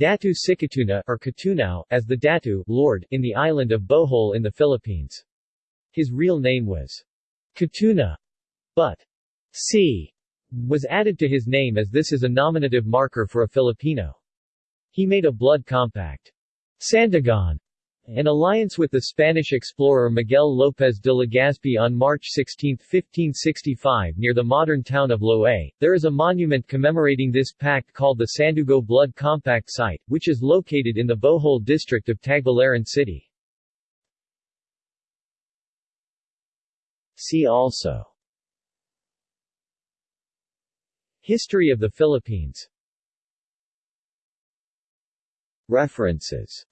Datu Sikatuna or Katunao, as the Datu Lord in the island of Bohol in the Philippines. His real name was Katuna, but Si was added to his name as this is a nominative marker for a Filipino. He made a blood compact, Sandugo, an alliance with the Spanish explorer Miguel López de Legazpi on March 16, 1565 near the modern town of Loay. There is a monument commemorating this pact called the Sandugo Blood Compact Site, which is located in the Bool district of Tagbilaran City. See also History of the Philippines References